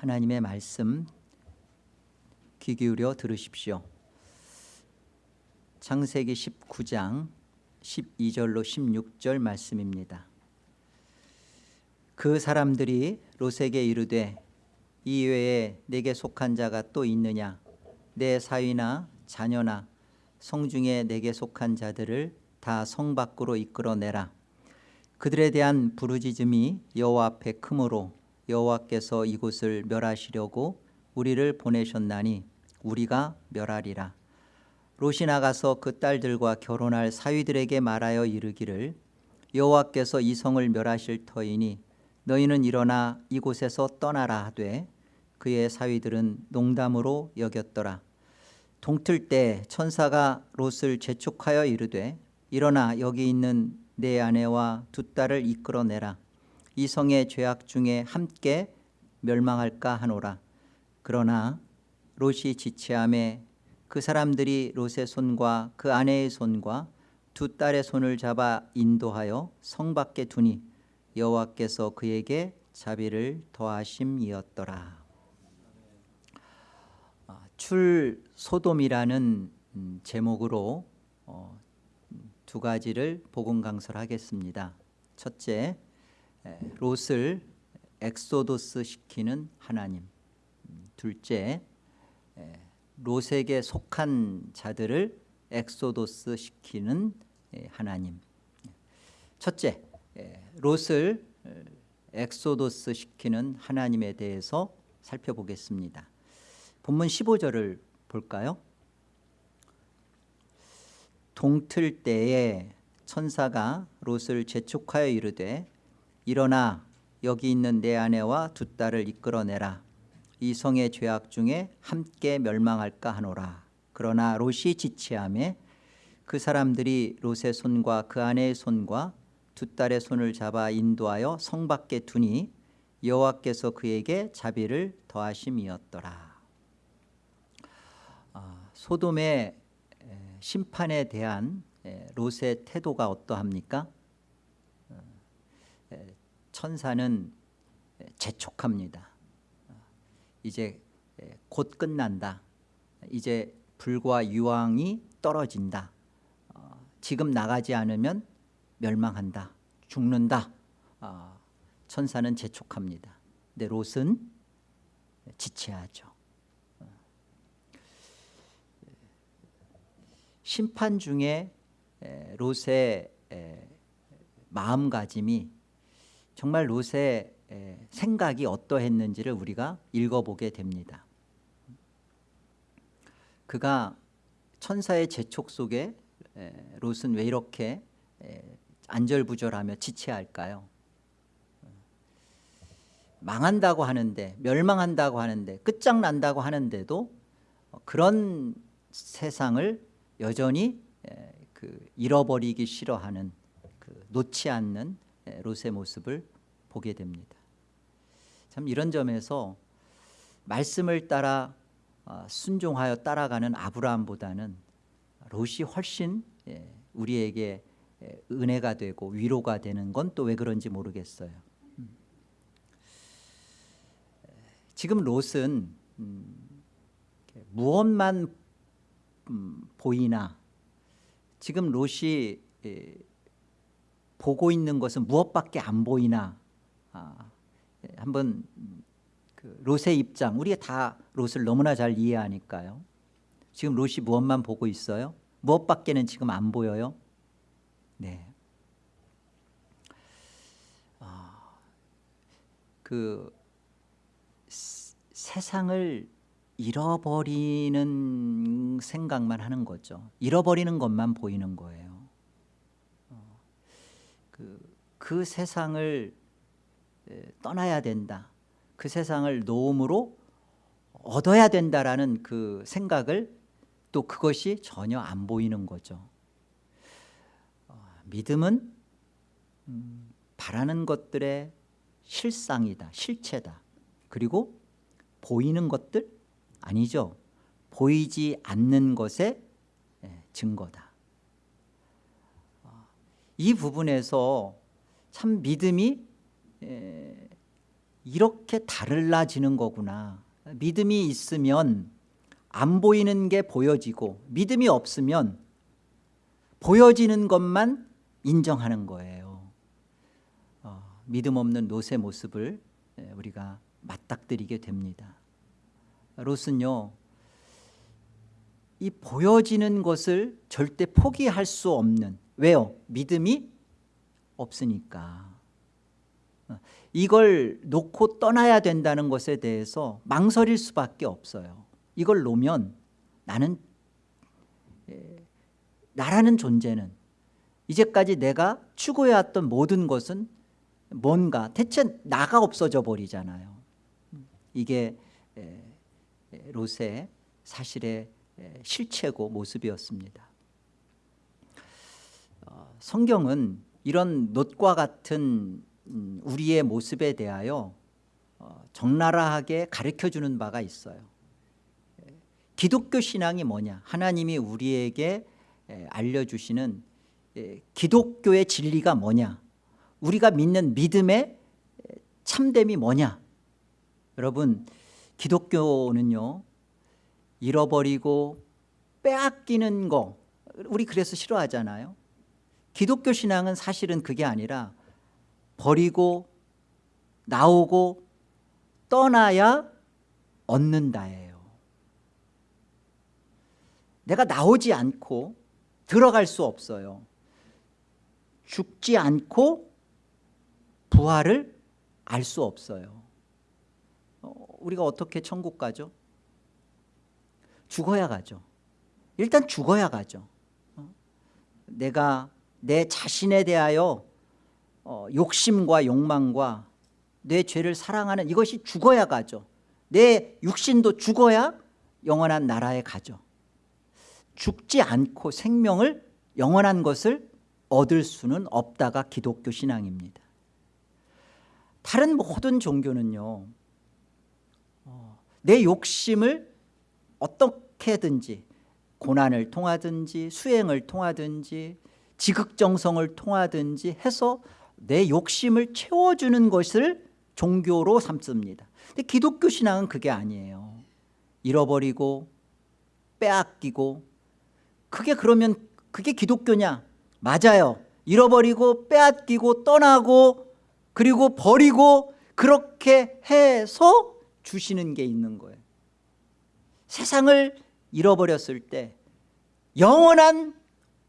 하나님의 말씀 귀 기울여 들으십시오. 창세기 19장 12절로 16절 말씀입니다. 그 사람들이 롯에게 이르되 이 외에 내게 속한 자가 또 있느냐 내 사위나 자녀나 성중에 내게 속한 자들을 다 성 밖으로 이끌어내라 그들에 대한 부르짖음이 여호와 앞에 크므로 여호와께서 이곳을 멸하시려고 우리를 보내셨나니 우리가 멸하리라. 롯이 나가서 그 딸들과 결혼할 사위들에게 말하여 이르기를 여호와께서 이 성을 멸하실 터이니 너희는 일어나 이곳에서 떠나라 하되 그의 사위들은 농담으로 여겼더라. 동틀 때 천사가 롯을 재촉하여 이르되 일어나 여기 있는 내 아내와 두 딸을 이끌어내라 이 성의 죄악 중에 함께 멸망할까 하노라 그러나 롯이 지체함에 그 사람들이 롯의 손과 그 아내의 손과 두 딸의 손을 잡아 인도하여 성 밖에 두니 여호와께서 그에게 자비를 더하심이었더라 아, 출 소돔이라는 음, 제목으로 어, 두 가지를 복음 강설하겠습니다. 첫째, 롯을 엑소도스 시키는 하나님. 음, 둘째, 롯에게 속한 자들을 엑소도스 시키는 하나님. 첫째, 롯을 엑소도스 시키는 하나님에 대해서 살펴보겠습니다. 본문 15절을 볼까요? 동틀 때에 천사가 롯을 재촉하여 이르되 일어나 여기 있는 내 아내와 두 딸을 이끌어내라. 이 성의 죄악 중에 함께 멸망할까 하노라. 그러나 롯이 지체함에 그 사람들이 롯의 손과 그 아내의 손과 두 딸의 손을 잡아 인도하여 성 밖에 두니 여호와께서 그에게 자비를 더하심이었더라. 아, 소돔의 심판에 대한 롯의 태도가 어떠합니까? 어, 천사는 재촉합니다. 어, 이제 곧 끝난다. 이제 불과 유황이 떨어진다. 어, 지금 나가지 않으면 멸망한다. 죽는다. 천사는 재촉합니다. 근데 롯은 지체하죠. 심판 중에 롯의 마음가짐이 정말 롯의 생각이 어떠했는지를 우리가 읽어보게 됩니다. 그가 천사의 재촉 속에 롯은 왜 이렇게 안절부절하며 지체할까요? 망한다고 하는데 멸망한다고 하는데 끝장난다고 하는데도 그런 세상을 여전히 그 잃어버리기 싫어하는 그 놓지 않는 롯의 모습을 보게 됩니다. 참 이런 점에서 말씀을 따라 어, 순종하여 따라가는 아브라함보다는 롯이 훨씬 우리에게 은혜가 되고 위로가 되는 건 또 왜 그런지 모르겠어요. 음. 지금 롯은 음, 무엇만 음, 보이나 지금 롯이 에, 보고 있는 것은 무엇밖에 안 보이나 아, 에, 한번 그 롯의 입장 우리가 다 롯을 너무나 잘 이해하니까요 지금 롯이 무엇만 보고 있어요? 무엇밖에는 지금 안 보여요? 네. 아, 그 세상을 잃어버리는 생각만 하는 거죠. 잃어버리는 것만 보이는 거예요. 어, 그, 그 세상을 떠나야 된다. 그 세상을 노음으로 얻어야 된다라는 그 생각을 또 그것이 전혀 안 보이는 거죠. 어, 믿음은 음, 바라는 것들의 실상이다, 실체다. 그리고 보이는 것들, 아니죠. 보이지 않는 것의 예, 증거다. 어, 이 부분에서 참 믿음이 예, 이렇게 달라지는 거구나. 믿음이 있으면 안 보이는 게 보여지고 믿음이 없으면 보여지는 것만 인정하는 거예요. 어, 믿음 없는 롯의 모습을 예, 우리가 맞닥뜨리게 됩니다. 롯은요 이 보여지는 것을 절대 포기할 수 없는 왜요? 믿음이 없으니까. 어, 이걸 놓고 떠나야 된다는 것에 대해서 망설일 수밖에 없어요. 이걸 놓으면 나는 에, 나라는 존재는 이제까지 내가 추구해왔던 모든 것은 뭔가 대체 나가 없어져 버리잖아요. 이게 롯의 사실의 에, 실체고 모습이었습니다. 어, 성경은 이런 놋과 같은 음, 우리의 모습에 대하여 어, 적나라하게 가르쳐주는 바가 있어요. 기독교 신앙이 뭐냐? 하나님이 우리에게 에, 알려주시는 에, 기독교의 진리가 뭐냐? 우리가 믿는 믿음의 에, 참됨이 뭐냐? 여러분 기독교는요 잃어버리고 빼앗기는 거 우리 그래서 싫어하잖아요 기독교 신앙은 사실은 그게 아니라 버리고 나오고 떠나야 얻는다예요. 내가 나오지 않고 들어갈 수 없어요. 죽지 않고 부활을 알 수 없어요. 어, 우리가 어떻게 천국 가죠? 죽어야 가죠. 일단 죽어야 가죠. 어? 내가 내 자신에 대하여 어, 욕심과 욕망과 내 죄를 사랑하는 이것이 죽어야 가죠. 내 육신도 죽어야 영원한 나라에 가죠. 죽지 않고 생명을 영원한 것을 얻을 수는 없다가 기독교 신앙입니다. 다른 모든 종교는요 어, 내 욕심을 어떻게든지 고난을 통하든지 수행을 통하든지 지극정성을 통하든지 해서 내 욕심을 채워주는 것을 종교로 삼습니다. 근데 기독교 신앙은 그게 아니에요. 잃어버리고 빼앗기고 그게 그러면 그게 기독교냐? 맞아요. 잃어버리고 빼앗기고 떠나고 그리고 버리고 그렇게 해서 주시는 게 있는 거예요. 세상을 잃어버렸을 때 영원한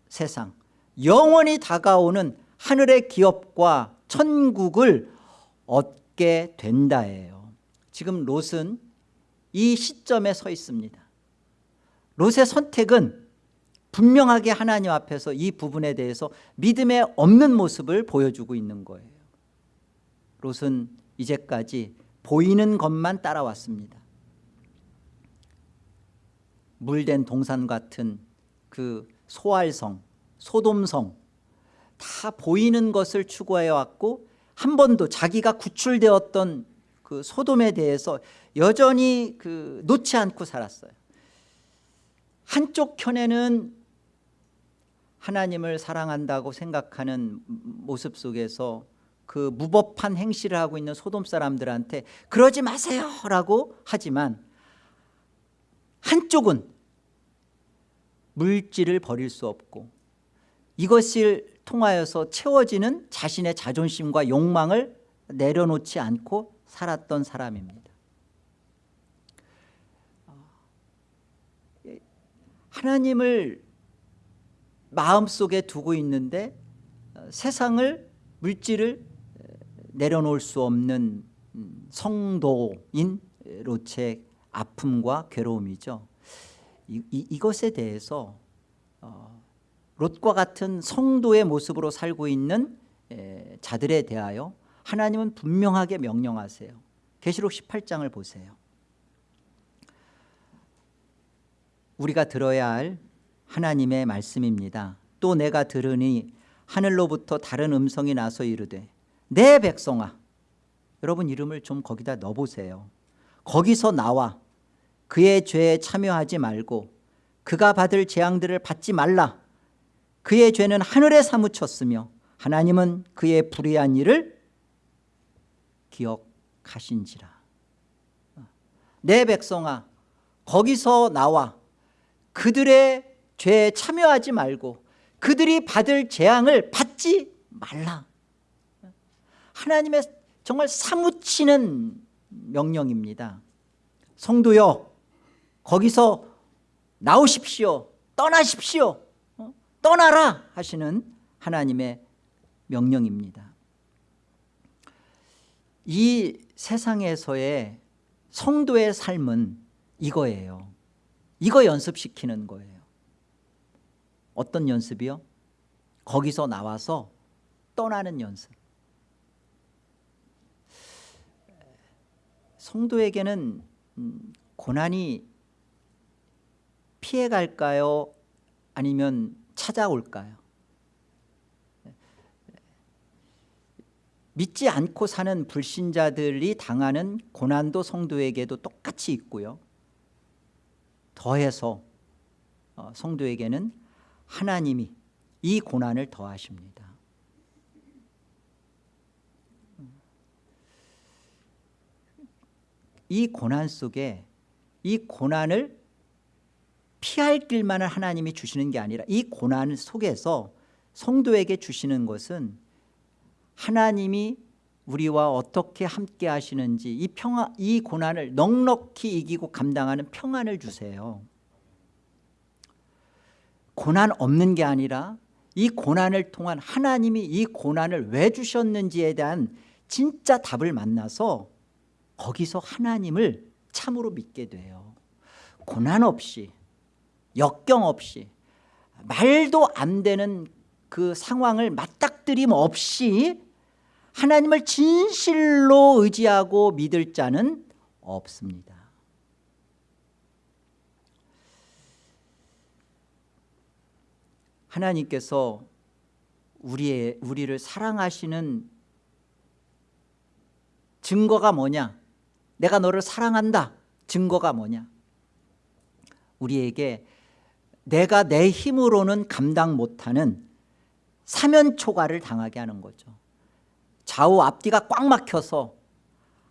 세상 영원히 다가오는 하늘의 기업과 천국을 얻게 된다예요. 지금 롯은 이 시점에 서 있습니다. 롯의 선택은 분명하게 하나님 앞에서 이 부분에 대해서 믿음에 없는 모습을 보여주고 있는 거예요. 롯은 이제까지 보이는 것만 따라왔습니다. 물된 동산 같은 그 소알성 소돔성 다 보이는 것을 추구해 왔고 한 번도 자기가 구출되었던 그 소돔에 대해서 여전히 그 놓지 않고 살았어요. 한쪽 편에는 하나님을 사랑한다고 생각하는 모습 속에서 그 무법한 행실을 하고 있는 소돔 사람들한테 그러지 마세요! 라고 하지만 한쪽은 물질을 버릴 수 없고 이것을 통하여서 채워지는 자신의 자존심과 욕망을 내려놓지 않고 살았던 사람입니다. 하나님을 마음속에 두고 있는데 세상을 물질을 내려놓을 수 없는 성도인 롯의 아픔과 괴로움이죠. 이, 이, 이것에 대해서 어, 롯과 같은 성도의 모습으로 살고 있는 에, 자들에 대하여 하나님은 분명하게 명령하세요. 계시록 18장을 보세요. 우리가 들어야 할 하나님의 말씀입니다. 또 내가 들으니 하늘로부터 다른 음성이 나서 이르되 내 백성아 여러분 이름을 좀 거기다 넣어보세요. 거기서 나와. 그의 죄에 참여하지 말고 그가 받을 재앙들을 받지 말라 그의 죄는 하늘에 사무쳤으며 하나님은 그의 불의한 일을 기억하시리라 가신지라. 내 백성아 거기서 나와 그들의 죄에 참여하지 말고 그들이 받을 재앙을 받지 말라. 하나님의 정말 사무치는 명령입니다. 성도여 거기서 나오십시오. 떠나십시오. 어? 떠나라 하시는 하나님의 명령입니다 이 세상에서의 성도의 삶은 이거예요 이거 연습시키는 거예요 어떤 연습이요? 거기서 나와서 떠나는 연습 성도에게는 음, 고난이 피해갈까요? 아니면 찾아올까요? 믿지 않고 사는 불신자들이 당하는 고난도 성도에게도 똑같이 있고요 더해서 어, 성도에게는 하나님이 이 고난을 더하십니다 이 고난 속에 이 고난을 피할 길만을 하나님이 주시는 게 아니라 이 고난 속에서 성도에게 주시는 것은 하나님이 우리와 어떻게 함께 하시는지 이 평화 이 고난을 넉넉히 이기고 감당하는 평안을 주세요. 고난 없는 게 아니라 이 고난을 통한 하나님이 이 고난을 왜 주셨는지에 대한 진짜 답을 만나서 거기서 하나님을 참으로 믿게 돼요. 고난 없이 역경 없이 말도 안 되는 그 상황을 맞닥뜨림 없이 하나님을 진실로 의지하고 믿을 자는 없습니다. 하나님께서 우리의, 우리를 사랑하시는 증거가 뭐냐? 내가 너를 사랑한다. 증거가 뭐냐? 우리에게 내가 내 힘으로는 감당 못하는 사면초가를 당하게 하는 거죠. 좌우 앞뒤가 꽉 막혀서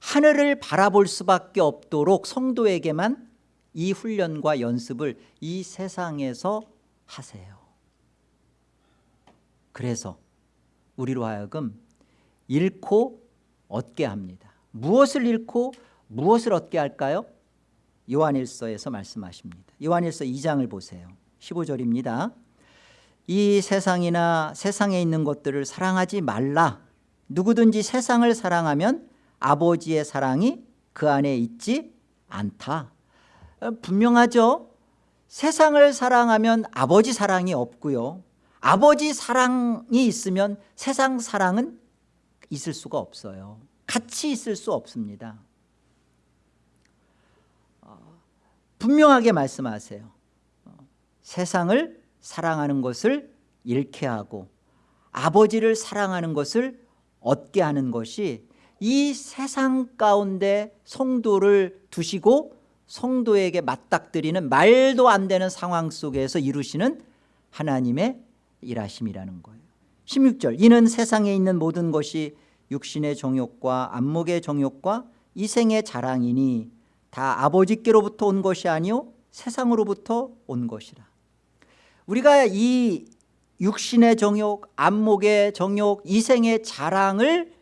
하늘을 바라볼 수밖에 없도록 성도에게만 이 훈련과 연습을 이 세상에서 하세요. 그래서 우리로 하여금 잃고 얻게 합니다. 무엇을 잃고 무엇을 얻게 할까요? 요한일서에서 말씀하십니다. 요한일서 2장을 보세요 15절입니다. 이 세상이나 세상에 있는 것들을 사랑하지 말라. 누구든지 세상을 사랑하면 아버지의 사랑이 그 안에 있지 않다. 어, 분명하죠? 세상을 사랑하면 아버지 사랑이 없고요. 아버지 사랑이 있으면 세상 사랑은 있을 수가 없어요. 같이 있을 수 없습니다. 어, 분명하게 말씀하세요. 어, 세상을 사랑하는 것을 잃게 하고 아버지를 사랑하는 것을 얻게 하는 것이 이 세상 가운데 성도를 두시고 성도에게 맞닥뜨리는 말도 안 되는 상황 속에서 이루시는 하나님의 일하심이라는 거예요. 16절 이는 세상에 있는 모든 것이 육신의 정욕과 안목의 정욕과 이생의 자랑이니 다 아버지께로부터 온 것이 아니요 세상으로부터 온 것이라 우리가 이 육신의 정욕, 안목의 정욕, 이생의 자랑을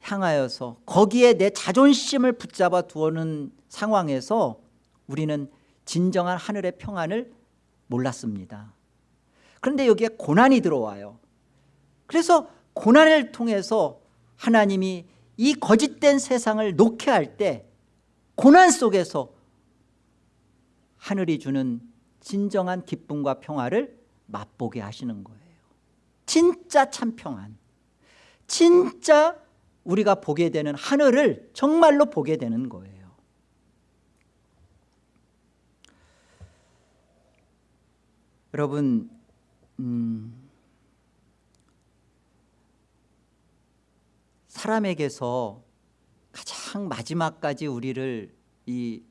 향하여서 거기에 내 자존심을 붙잡아 두는 상황에서 우리는 진정한 하늘의 평안을 몰랐습니다. 그런데 여기에 고난이 들어와요. 그래서 고난을 통해서 하나님이 이 거짓된 세상을 놓게 할 때 고난 속에서 하늘이 주는 진정한 기쁨과 평화를 맛보게 하시는 거예요. 진짜 참 평안. 진짜 우리가 보게 되는 하늘을 정말로 보게 되는 거예요. 여러분 음, 사람에게서 가장 마지막까지 우리를 이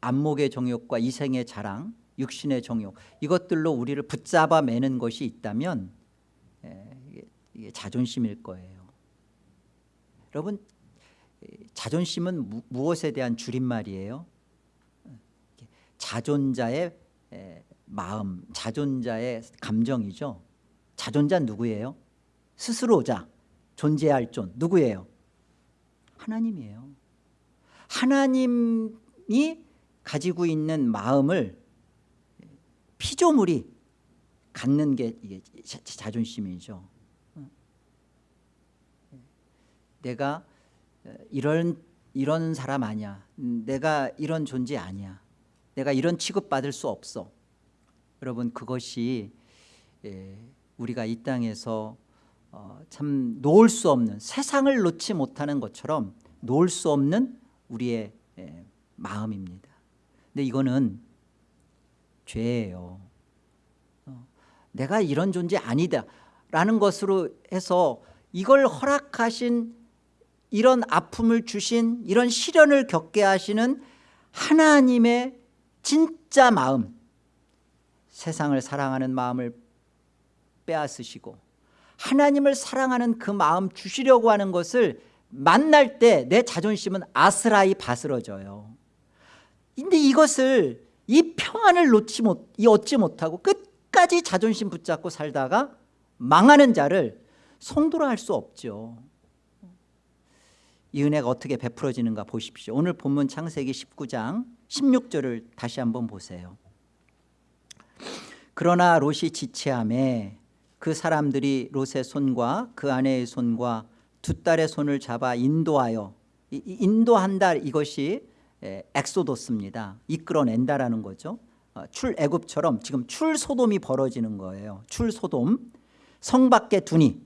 안목의 정욕과 이생의 자랑 육신의 정욕 이것들로 우리를 붙잡아 매는 것이 있다면 예, 이게 자존심일 거예요 여러분 자존심은 무, 무엇에 대한 줄임말이에요? 자존자의 마음, 자존자의 감정이죠. 자존자 누구예요? 스스로자, 존재할 존 누구예요? 하나님이에요. 하나님이 가지고 있는 마음을 피조물이 갖는 게 이게 자존심이죠. 내가 이런 이런 사람 아니야. 내가 이런 존재 아니야. 내가 이런 취급받을 수 없어. 여러분 그것이 우리가 이 땅에서 어, 참 놓을 수 없는 세상을 놓지 못하는 것처럼 놓을 수 없는 우리의 마음입니다. 근데 이거는 죄예요. 어, 내가 이런 존재 아니다 라는 것으로 해서 이걸 허락하신 이런 아픔을 주신 이런 시련을 겪게 하시는 하나님의 진짜 마음 세상을 사랑하는 마음을 빼앗으시고 하나님을 사랑하는 그 마음 주시려고 하는 것을 만날 때 내 자존심은 아스라이 바스러져요 근데 이것을 이 평안을 놓지 못, 이 얻지 못하고 끝까지 자존심 붙잡고 살다가 망하는 자를 성도라 할 수 없죠. 이 은혜가 어떻게 베풀어지는가 보십시오. 오늘 본문 창세기 19장 16절을 다시 한번 보세요. 그러나 롯이 지체함에 그 사람들이 롯의 손과 그 아내의 손과 두 딸의 손을 잡아 인도하여 인도한다 이것이 엑소도스입니다. 이끌어낸다라는 거죠. 어, 출애굽처럼 지금 출소돔이 벌어지는 거예요. 출소돔 성 밖에 두니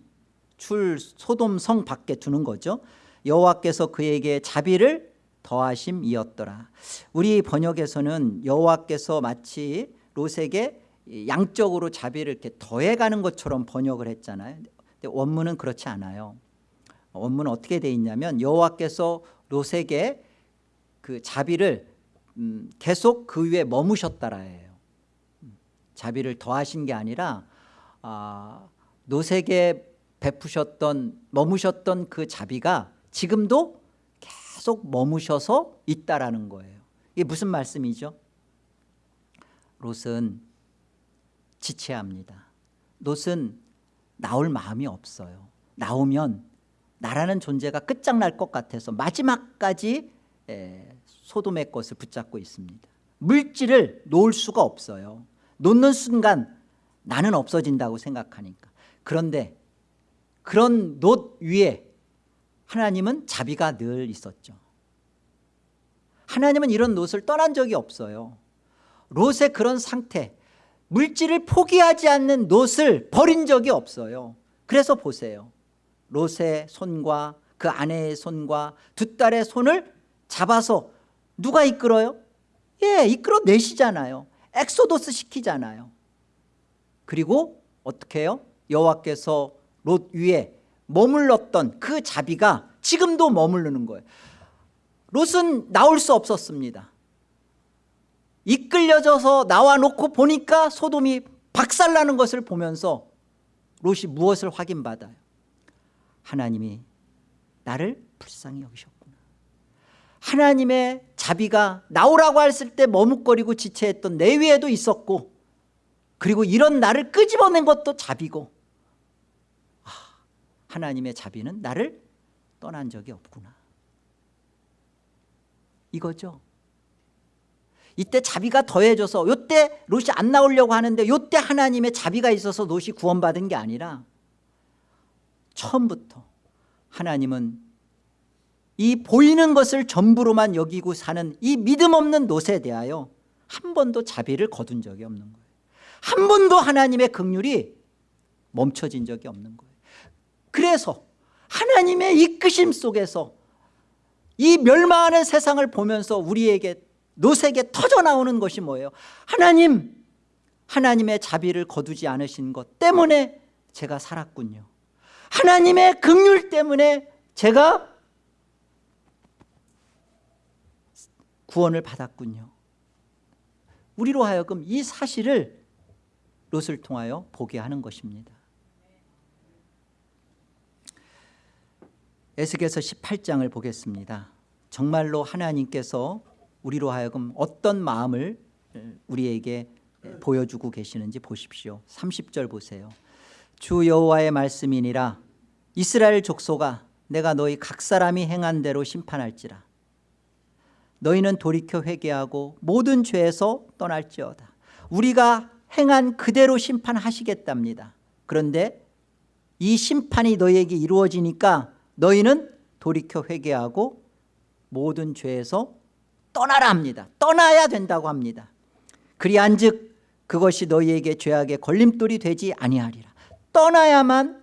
출소돔 성 밖에 두는 거죠. 여호와께서 그에게 자비를 더하심이었더라. 우리 번역에서는 여호와께서 마치 롯에게 양적으로 자비를 이렇게 더해가는 것처럼 번역을 했잖아요. 원문은 그렇지 않아요. 원문은 어떻게 돼 있냐면 여호와께서 롯에게 그 자비를 음, 계속 그 위에 머무셨다라예요. 자비를 더하신 게 아니라 아, 롯에게 베푸셨던 머무셨던 그 자비가 지금도 계속 머무셔서 있다라는 거예요. 이게 무슨 말씀이죠? 롯은 지체합니다. 롯은 나올 마음이 없어요. 나오면 나라는 존재가 끝장날 것 같아서 마지막까지 소돔의 것을 붙잡고 있습니다. 물질을 놓을 수가 없어요. 놓는 순간 나는 없어진다고 생각하니까. 그런데 그런 놋 위에 하나님은 자비가 늘 있었죠. 하나님은 이런 롯을 떠난 적이 없어요. 롯의 그런 상태 물질을 포기하지 않는 롯을 버린 적이 없어요. 그래서 보세요. 롯의 손과 그 아내의 손과 두 딸의 손을 잡아서 누가 이끌어요? 예 이끌어내시잖아요. 엑소도스 시키잖아요. 그리고 어떻게 해요? 여호와께서 롯 위에 머물렀던 그 자비가 지금도 머무르는 거예요. 롯은 나올 수 없었습니다. 이끌려져서 나와 놓고 보니까 소돔이 박살나는 것을 보면서 롯이 무엇을 확인받아요? 하나님이 나를 불쌍히 여기셨구나 하나님의 자비가 나오라고 했을 때 머뭇거리고 지체했던 내 위에도 있었고 그리고 이런 나를 끄집어낸 것도 자비고 아, 하나님의 자비는 나를 떠난 적이 없구나. 이거죠? 이때 자비가 더해져서 이때 롯이 안 나오려고 하는데 이때 하나님의 자비가 있어서 롯이 구원받은 게 아니라 처음부터 하나님은 이 보이는 것을 전부로만 여기고 사는 이 믿음 없는 롯에 대하여 한 번도 자비를 거둔 적이 없는 거예요. 한 번도 하나님의 긍휼이 멈춰진 적이 없는 거예요. 그래서 하나님의 이끄심 속에서 이 멸망하는 세상을 보면서 우리에게 롯에게 터져나오는 것이 뭐예요? 하나님 하나님의 자비를 거두지 않으신 것 때문에 제가 살았군요. 하나님의 긍휼 때문에 제가 구원을 받았군요 우리로 하여금 이 사실을 롯을 통하여 보게 하는 것입니다 에스겔서 18장을 보겠습니다. 정말로 하나님께서 우리로 하여금 어떤 마음을 우리에게 보여주고 계시는지 보십시오. 30절 보세요. 주 여호와의 말씀이니라 이스라엘 족속아 내가 너희 각 사람이 행한 대로 심판할지라 너희는 돌이켜 회개하고 모든 죄에서 떠날지어다. 우리가 행한 그대로 심판하시겠답니다. 그런데 이 심판이 너희에게 이루어지니까 너희는 돌이켜 회개하고 모든 죄에서 떠나라 합니다. 떠나야 된다고 합니다. 그리한즉 그것이 너희에게 죄악의 걸림돌이 되지 아니하리라. 떠나야만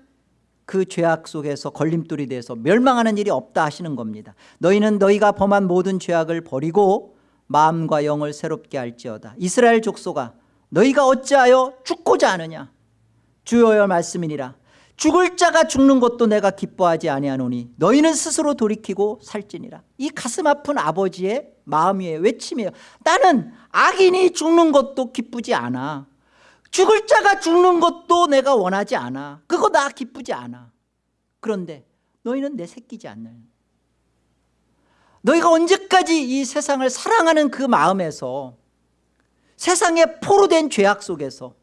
그 죄악 속에서 걸림돌이 돼서 멸망하는 일이 없다 하시는 겁니다. 너희는 너희가 범한 모든 죄악을 버리고 마음과 영을 새롭게 할지어다. 이스라엘 족속아 너희가 어찌하여 죽고자 하느냐? 주여의 말씀이니라. 죽을 자가 죽는 것도 내가 기뻐하지 아니하노니 너희는 스스로 돌이키고 살지니라. 이 가슴 아픈 아버지의 마음이에요 외침이에요. 나는 악인이 죽는 것도 기쁘지 않아 죽을 자가 죽는 것도 내가 원하지 않아. 그거 나 기쁘지 않아. 그런데 너희는 내 새끼지 않나요. 너희가 언제까지 이 세상을 사랑하는 그 마음에서 세상에 포로 된 죄악 속에서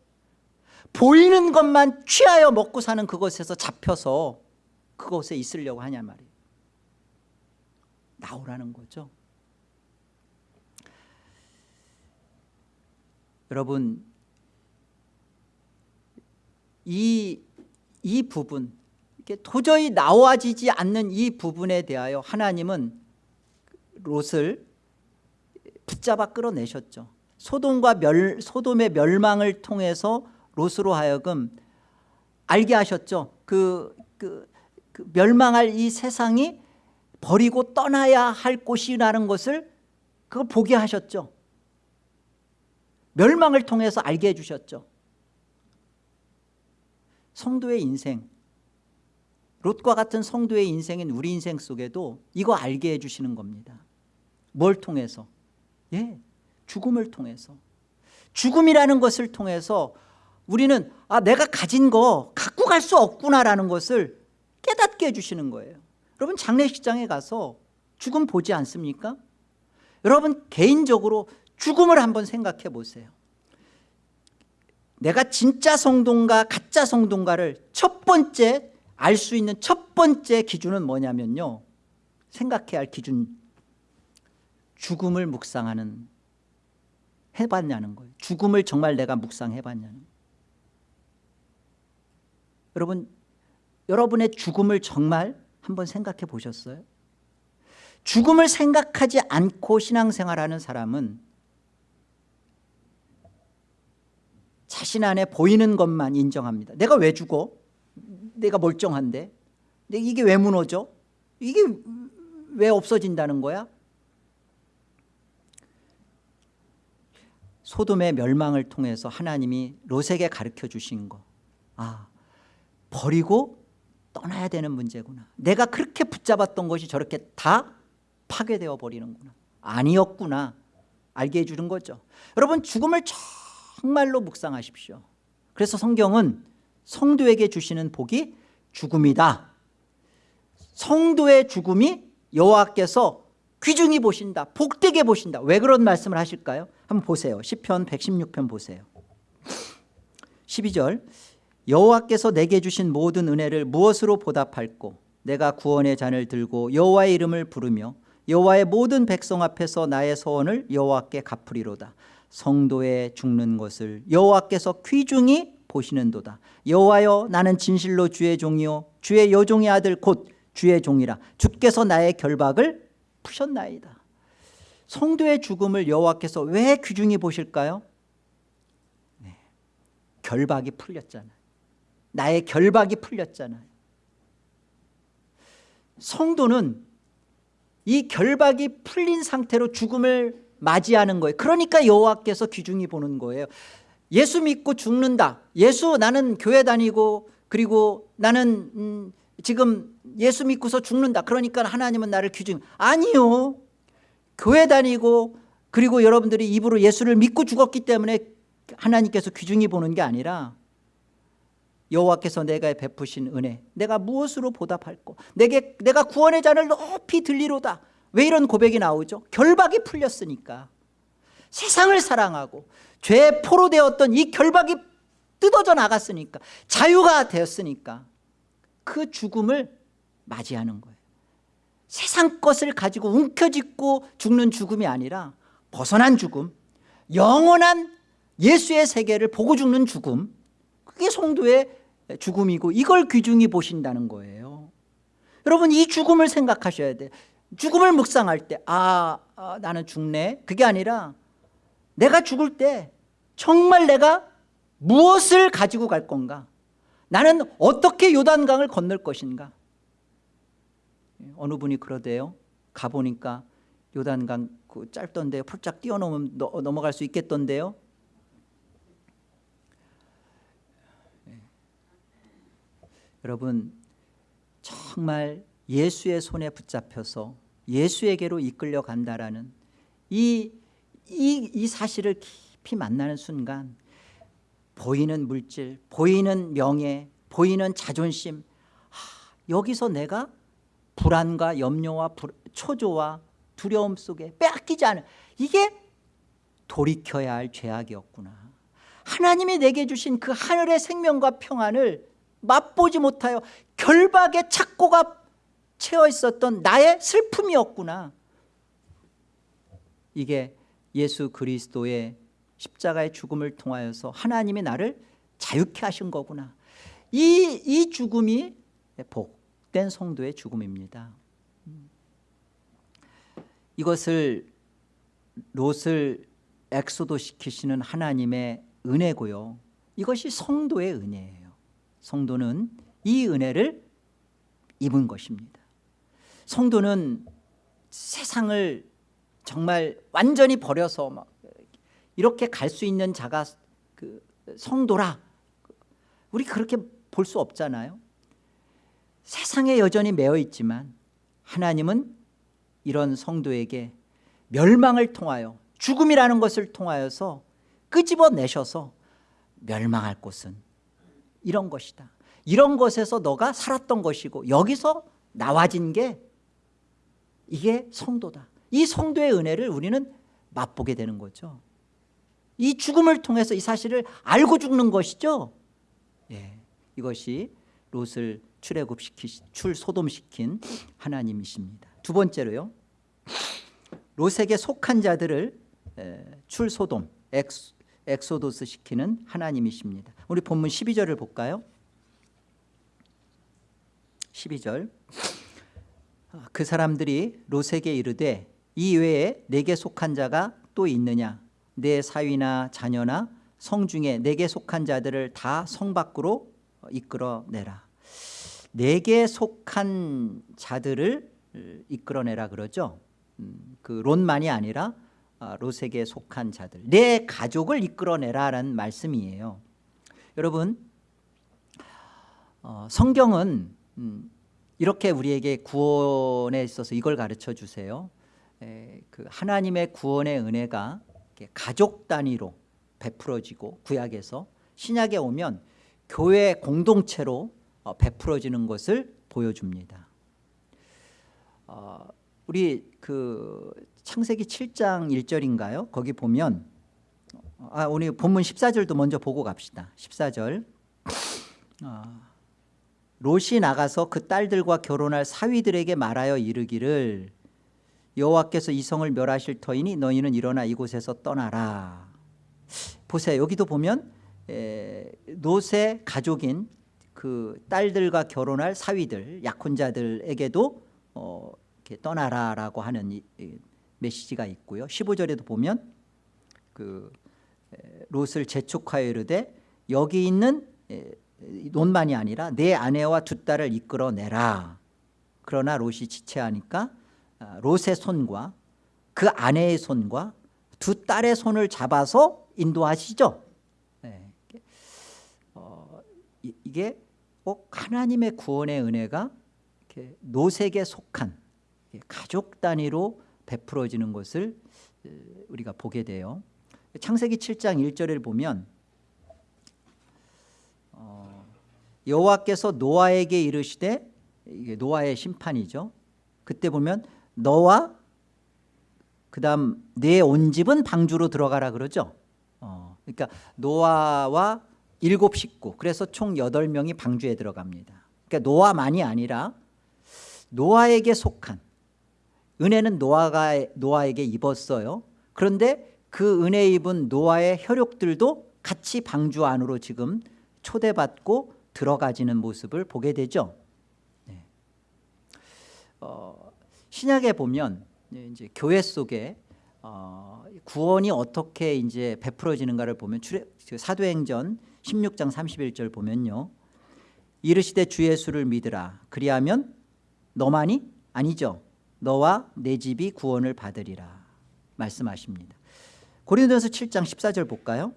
보이는 것만 취하여 먹고 사는 그곳에서 잡혀서 그곳에 있으려고 하냐 말이에요. 나오라는 거죠. 여러분 이, 이 부분 도저히 나와지지 않는 이 부분에 대하여 하나님은 롯을 붙잡아 끌어내셨죠. 소돔과 멸, 소돔의 멸망을 통해서 롯으로 하여금 알게 하셨죠. 그, 그, 그 멸망할 이 세상이 버리고 떠나야 할 곳이라는 것을 그걸 보게 하셨죠. 멸망을 통해서 알게 해주셨죠 성도의 인생. 롯과 같은 성도의 인생인 우리 인생 속에도 이거 알게 해주시는 겁니다. 뭘 통해서? 예, 죽음을 통해서. 죽음이라는 것을 통해서 우리는 아 내가 가진 거 갖고 갈 수 없구나라는 것을 깨닫게 해주시는 거예요. 여러분 장례식장에 가서 죽음 보지 않습니까? 여러분 개인적으로 죽음을 한번 생각해 보세요 내가 진짜 성도인가 가짜 성도인가를 첫 번째 알 수 있는 첫 번째 기준은 뭐냐면요 생각해야 할 기준 죽음을 묵상하는 해봤냐는 거예요 죽음을 정말 내가 묵상해봤냐는 거예요. 여러분 여러분의 죽음을 정말 한번 생각해 보셨어요? 죽음을 생각하지 않고 신앙생활하는 사람은 자신 안에 보이는 것만 인정합니다. 내가 왜 죽어? 내가 멀쩡한데? 이게 왜 무너져? 이게 왜 없어진다는 거야? 소돔의 멸망을 통해서 하나님이 롯에게 가르쳐 주신 거. 아, 버리고 떠나야 되는 문제구나. 내가 그렇게 붙잡았던 것이 저렇게 다 파괴되어 버리는구나. 아니었구나. 알게 해주는 거죠. 여러분 죽음을 정말로 묵상하십시오. 그래서 성경은 성도에게 주시는 복이 죽음이다. 성도의 죽음이 여호와께서 귀중히 보신다 복되게 보신다. 왜 그런 말씀을 하실까요? 한번 보세요. 10편 116편 보세요. 12절. 여호와께서 내게 주신 모든 은혜를 무엇으로 보답할꼬? 내가 구원의 잔을 들고 여호와의 이름을 부르며 여호와의 모든 백성 앞에서 나의 소원을 여호와께 갚으리로다 성도의 죽는 것을 여호와께서 귀중히 보시는도다. 여호와여 나는 진실로 주의 종이요 주의 여종의 아들 곧 주의 종이라. 주께서 나의 결박을 푸셨나이다. 성도의 죽음을 여호와께서 왜 귀중히 보실까요? 네. 결박이 풀렸잖아요. 나의 결박이 풀렸잖아요. 성도는 이 결박이 풀린 상태로 죽음을 맞이하는 거예요. 그러니까 여호와께서 귀중히 보는 거예요. 예수 믿고 죽는다. 예수 나는 교회 다니고 그리고 나는 음, 지금 예수 믿고서 죽는다. 그러니까 하나님은 나를 귀중. 아니요. 교회 다니고 그리고 여러분들이 입으로 예수를 믿고 죽었기 때문에 하나님께서 귀중히 보는 게 아니라 여호와께서 내가 베푸신 은혜 내가 무엇으로 보답할꼬 내게 내가 구원의 잔을 높이 들리로다 왜 이런 고백이 나오죠? 결박이 풀렸으니까. 세상을 사랑하고 죄의 포로 되었던 이 결박이 뜯어져 나갔으니까 자유가 되었으니까 그 죽음을 맞이하는 거예요. 세상 것을 가지고 움켜쥐고 죽는 죽음이 아니라 벗어난 죽음 영원한 예수의 세계를 보고 죽는 죽음 그게 성도의 죽음이고 이걸 귀중히 보신다는 거예요. 여러분 이 죽음을 생각하셔야 돼요 죽음을 묵상할 때 아, 아 나는 죽네. 그게 아니라 내가 죽을 때 정말 내가 무엇을 가지고 갈 건가? 나는 어떻게 요단강을 건널 것인가? 어느 분이 그러대요. 가보니까 요단강 그 짧던데 폴짝 뛰어넘으면 넘어갈 수 있겠던데요. 여러분 정말 예수의 손에 붙잡혀서 예수에게로 이끌려 간다라는 이, 이, 이 사실을 깊이 만나는 순간 보이는 물질, 보이는 명예, 보이는 자존심 하, 여기서 내가 불안과 염려와 불, 초조와 두려움 속에 빼앗기지 않은 이게 돌이켜야 할 죄악이었구나. 하나님이 내게 주신 그 하늘의 생명과 평안을 맛보지 못하여 결박의 착고가 채워 있었던 나의 슬픔이었구나. 이게 예수 그리스도의 십자가의 죽음을 통하여서 하나님이 나를 자유케 하신 거구나. 이, 이 죽음이 복된 성도의 죽음입니다. 이것을 롯을 엑소도 시키시는 하나님의 은혜고요. 이것이 성도의 은혜예요. 성도는 이 은혜를 입은 것입니다 성도는 세상을 정말 완전히 버려서 막 이렇게 갈 수 있는 자가 그 성도라. 우리 그렇게 볼 수 없잖아요. 세상에 여전히 매여 있지만 하나님은 이런 성도에게 멸망을 통하여 죽음이라는 것을 통하여서 끄집어내셔서 멸망할 곳은 이런 것이다. 이런 것에서 너가 살았던 것이고 여기서 나와진 게 이게 성도다. 이 성도의 은혜를 우리는 맛보게 되는 거죠. 이 죽음을 통해서 이 사실을 알고 죽는 것이죠. 예, 이것이 롯을 출애굽시키 출소돔시킨 하나님이십니다. 두 번째로요. 롯에게 속한 자들을 출소돔 엑소 도스 시키는 하나님이십니다. 우리 본문 12절을 볼까요? 12절 그 사람들이 롯에게 이르되 이 외에 내게 속한 자가 또 있느냐? 내 사위나 자녀나 성 중에 내게 속한 자들을 다 성 밖으로 이끌어내라. 내게 속한 자들을 이끌어내라 그러죠? 음, 그 롯만이 아니라 아, 롯에게 속한 자들. 내 가족을 이끌어내라라는 말씀이에요. 여러분 어, 성경은 음, 이렇게 우리에게 구원에 있어서 이걸 가르쳐 주세요. 에, 그 하나님의 구원의 은혜가 가족 단위로 베풀어지고 구약에서 신약에 오면 교회 공동체로 어, 베풀어지는 것을 보여줍니다. 어, 우리 그 창세기 7장 1절인가요? 거기 보면 아, 오늘 본문 14절도 먼저 보고 갑시다. 14절. 아, 롯이 나가서 그 딸들과 결혼할 사위들에게 말하여 이르기를 여호와께서 이 성을 멸하실 터이니 너희는 일어나 이곳에서 떠나라. 보세요. 여기도 보면 에, 롯의 가족인 그 딸들과 결혼할 사위들 약혼자들에게도 어, 이렇게 떠나라라고 하는 이, 이 메시지가 있고요. 15절에도 보면 그 롯을 재촉하여 이르되 여기 있는 논만이 아니라 내 아내와 두 딸을 이끌어내라. 그러나 롯이 지체하니까 아, 롯의 손과 그 아내의 손과 두 딸의 손을 잡아서 인도하시죠. 네. 어, 이게 꼭 하나님의 구원의 은혜가 노색에 속한 가족 단위로 베풀어지는 것을 우리가 보게 돼요. 창세기 7장 1절을 보면 어, 여호와께서 노아에게 이르시되 이게 노아의 심판이죠. 그때 보면 너와 그 다음 내온 집은 방주로 들어가라 그러죠. 어, 그러니까 노아와 일곱 식구 그래서 총 여덟 명이 방주에 들어갑니다. 그러니까 노아만이 아니라 노아에게 속한 은혜는 노아가 노아에게 입었어요. 그런데 그 은혜 입은 노아의 혈육들도 같이 방주 안으로 지금 초대받고 들어가지는 모습을 보게 되죠. 네. 어, 신약에 보면 이제 교회 속에 어, 구원이 어떻게 이제 베풀어지는가를 보면 출애, 사도행전 16장 31절 보면요. 이르시되 주 예수를 믿으라. 그리하면 너만이 아니죠. 너와 내 집이 구원을 받으리라 말씀하십니다. 고린도서 7장 14절 볼까요?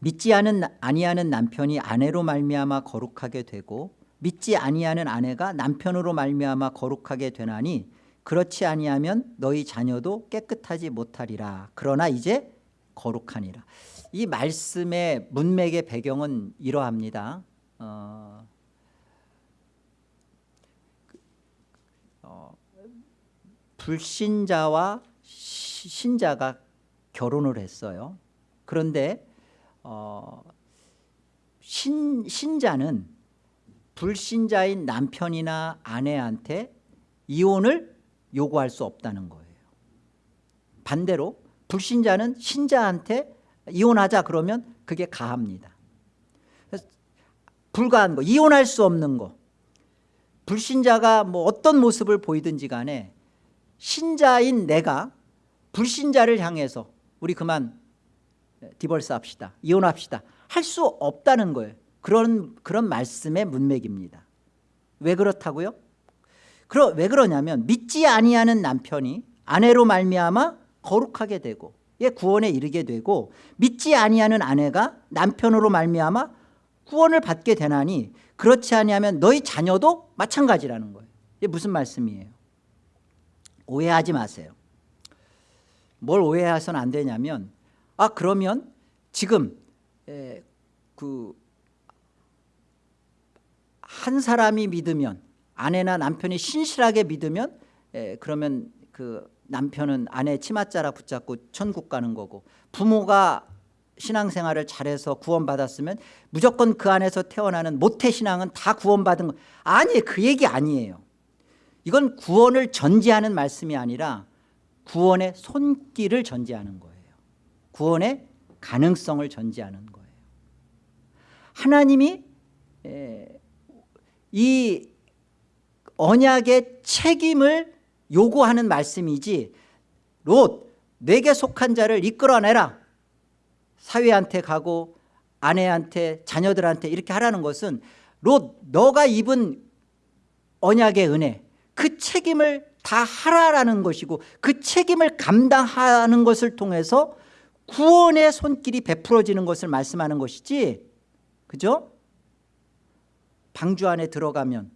믿지 않은 아니하는 남편이 아내로 말미암아 거룩하게 되고 믿지 아니하는 아내가 남편으로 말미암아 거룩하게 되나니 그렇지 아니하면 너희 자녀도 깨끗하지 못하리라. 그러나 이제 거룩하니라. 이 말씀의 문맥의 배경은 이러합니다. 어, 어, 불신자와 시, 신자가 결혼을 했어요. 그런데 어, 신, 신자는 불신자인 남편이나 아내한테 이혼을 요구할 수 없다는 거예요. 반대로 불신자는 신자한테 이혼하자 그러면 그게 가합니다. 불가한 거 이혼할 수 없는 거. 불신자가 뭐 어떤 모습을 보이든지 간에 신자인 내가 불신자를 향해서 우리 그만 디벌스 합시다 이혼합시다. 할 수 없다는 거예요. 그런, 그런 말씀의 문맥입니다. 왜 그렇다고요? 그러, 왜 그러냐면 믿지 아니하는 남편이 아내로 말미암아 거룩하게 되고 예, 구원에 이르게 되고 믿지 아니하는 아내가 남편으로 말미암아 구원을 받게 되나니 그렇지 아니하면 너희 자녀도 마찬가지라는 거예요. 이게 무슨 말씀이에요? 오해하지 마세요. 뭘 오해해서는 안 되냐면 아 그러면 지금 에, 그한 사람이 믿으면 아내나 남편이 신실하게 믿으면 에, 그러면 그 남편은 아내 치맛자락 붙잡고 천국 가는 거고 부모가 신앙생활을 잘해서 구원받았으면 무조건 그 안에서 태어나는 모태신앙은 다 구원받은 거. 아니 그 얘기 아니에요. 이건 구원을 전제하는 말씀이 아니라 구원의 손길을 전제하는 거예요 구원의 가능성을 전제하는 거예요. 하나님이 이 언약의 책임을 요구하는 말씀이지 롯 내게 속한 자를 이끌어내라. 사위한테 가고 아내한테 자녀들한테 이렇게 하라는 것은 롯 너가 입은 언약의 은혜 그 책임을 다 하라라는 것이고 그 책임을 감당하는 것을 통해서 구원의 손길이 베풀어지는 것을 말씀하는 것이지 그죠? 방주 안에 들어가면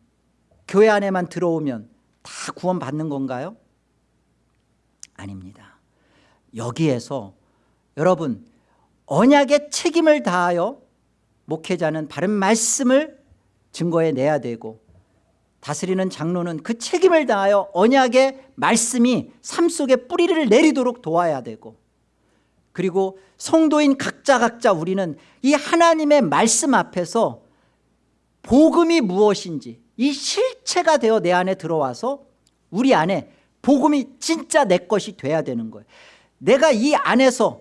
교회 안에만 들어오면 다 구원 받는 건가요? 아닙니다 여기에서 여러분 언약의 책임을 다하여 목회자는 바른 말씀을 증거해 내야 되고 다스리는 장로는 그 책임을 다하여 언약의 말씀이 삶 속에 뿌리를 내리도록 도와야 되고 그리고 성도인 각자 각자 우리는 이 하나님의 말씀 앞에서 복음이 무엇인지 이 실체가 되어 내 안에 들어와서 우리 안에 복음이 진짜 내 것이 돼야 되는 거예요. 내가 이 안에서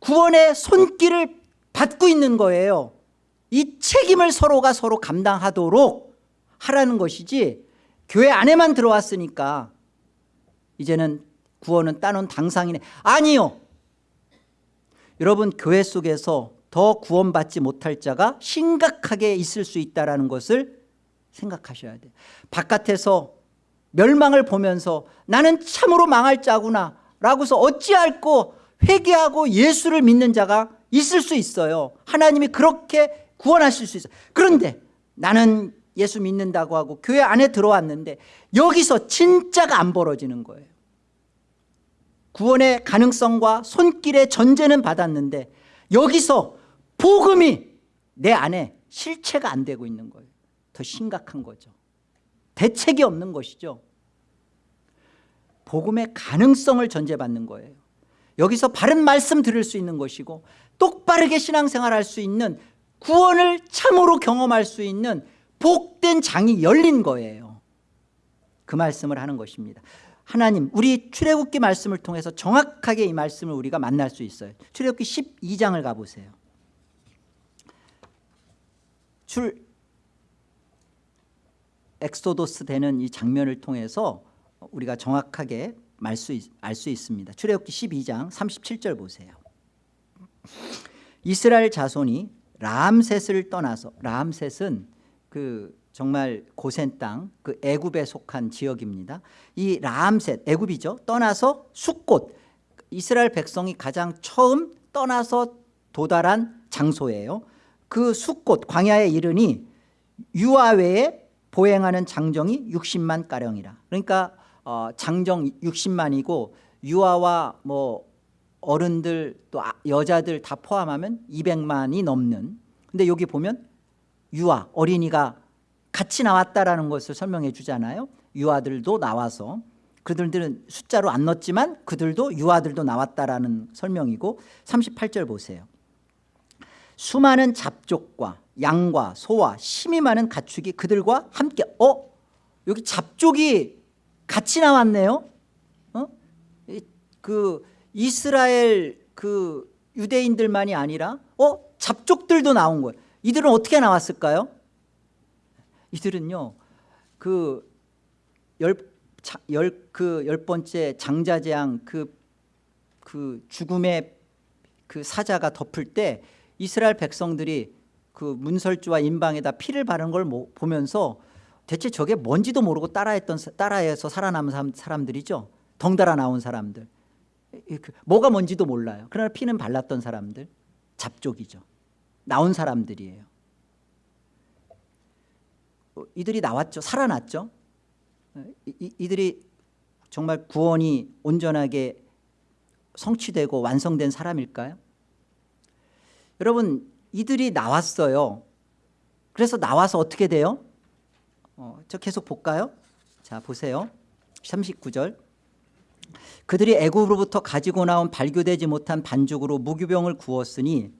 구원의 손길을 받고 있는 거예요. 이 책임을 서로가 서로 감당하도록 하라는 것이지 교회 안에만 들어왔으니까 이제는 구원은 따놓은 당상이네. 아니요 여러분 교회 속에서 더 구원받지 못할 자가 심각하게 있을 수 있다는 것을 생각하셔야 돼요. 바깥에서 멸망을 보면서 나는 참으로 망할 자구나 라고서 어찌할꼬 회개하고 예수를 믿는 자가 있을 수 있어요. 하나님이 그렇게 구원하실 수 있어요. 그런데 나는 예수 믿는다고 하고 교회 안에 들어왔는데 여기서 진짜가 안 벌어지는 거예요 구원의 가능성과 손길의 전제는 받았는데 여기서 복음이 내 안에 실체가 안 되고 있는 거예요. 더 심각한 거죠. 대책이 없는 것이죠. 복음의 가능성을 전제받는 거예요. 여기서 바른 말씀 들을 수 있는 것이고 똑바르게 신앙생활 할 수 있는 구원을 참으로 경험할 수 있는 복된 장이 열린 거예요. 그 말씀을 하는 것입니다 하나님 우리 출애굽기 말씀을 통해서 정확하게 이 말씀을 우리가 만날 수 있어요. 출애굽기 12장을 가보세요. 출 엑소도스 되는 이 장면을 통해서 우리가 정확하게 알수 있습니다. 출애굽기 12장 37절 보세요. 이스라엘 자손이 람셋을 떠나서 람셋은 그 정말 고센 땅, 그 애굽에 속한 지역입니다. 이 람셋, 애굽이죠. 떠나서 숫곳, 이스라엘 백성이 가장 처음 떠나서 도달한 장소예요. 그 숫곳, 광야에 이르니 유아 외에 보행하는 장정이 60만 가량이라. 그러니까 어, 장정 60만이고 유아와 뭐 어른들 또 아, 여자들 다 포함하면 200만이 넘는 근데 여기 보면 유아 어린이가 같이 나왔다라는 것을 설명해 주잖아요 유아들도 나와서 그들은 숫자로 안 넣었지만 그들도 유아들도 나왔다라는 설명이고 38절 보세요 수많은 잡족과 양과 소와 힘이 많은 가축이 그들과 함께 어? 여기 잡족이 같이 나왔네요 어? 그 이스라엘 그 유대인들만이 아니라 어? 잡족들도 나온 거예요 이들은 어떻게 나왔을까요? 이들은요 그 열, 열, 그열 번째 장자재앙 그, 그 죽음의 그 사자가 덮을 때 이스라엘 백성들이 그 문설주와 인방에다 피를 바른 걸 보면서 대체 저게 뭔지도 모르고 따라했던 따라해서 살아남은 사람들이죠. 덩달아 나온 사람들. 그 뭐가 뭔지도 몰라요. 그러나 피는 발랐던 사람들. 잡족이죠. 나온 사람들이에요. 어, 이들이 나왔죠. 살아났죠. 이, 이들이 정말 구원이 온전하게 성취되고 완성된 사람일까요? 여러분 이들이 나왔어요. 그래서 나와서 어떻게 돼요? 어, 저 계속 볼까요? 자 보세요. 39절. 그들이 애굽으로부터 가지고 나온 발교되지 못한 반죽으로 무교병을 구웠으니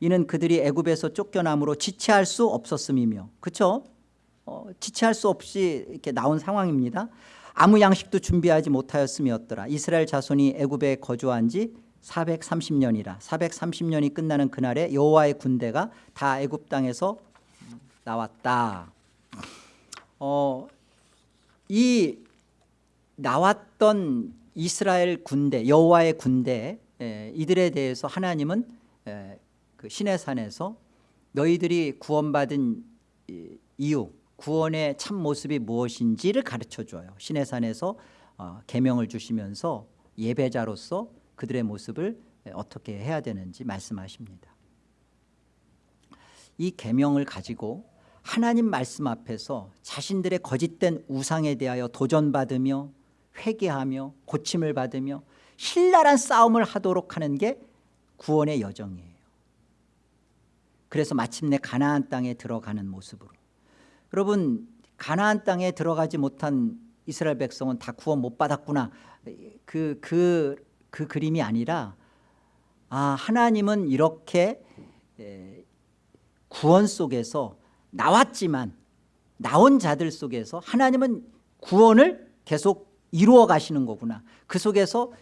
이는 그들이 애굽에서 쫓겨남으로 지체할 수 없었음이며. 그렇죠? 어, 지체할 수 없이 이렇게 나온 상황입니다. 아무 양식도 준비하지 못하였음이었더라. 이스라엘 자손이 애굽에 거주한 지 430년이라. 430년이 끝나는 그날에 여호와의 군대가 다 애굽 땅에서 나왔다. 어, 이 나왔던 이스라엘 군대 여호와의 군대 에, 이들에 대해서 하나님은 에, 그 시내산에서 너희들이 구원받은 이유 구원의 참 모습이 무엇인지를 가르쳐줘요. 시내산에서 어, 계명을 주시면서 예배자로서 그들의 모습을 어떻게 해야 되는지 말씀하십니다. 이 계명을 가지고 하나님 말씀 앞에서 자신들의 거짓된 우상에 대하여 도전받으며 회개하며 고침을 받으며 신랄한 싸움을 하도록 하는 게 구원의 여정이에요. 그래서 마침내 가나안 땅에 들어가는 모습으로 여러분 가나안 땅에 들어가지 못한 이스라엘 백성은 다 구원 못 받았구나. 그, 그, 그 그림이 아니라 아 하나님은 이렇게 구원 속에서 나왔지만 나온 자들 속에서 하나님은 구원을 계속 이루어 가시는 거구나. 그 속에서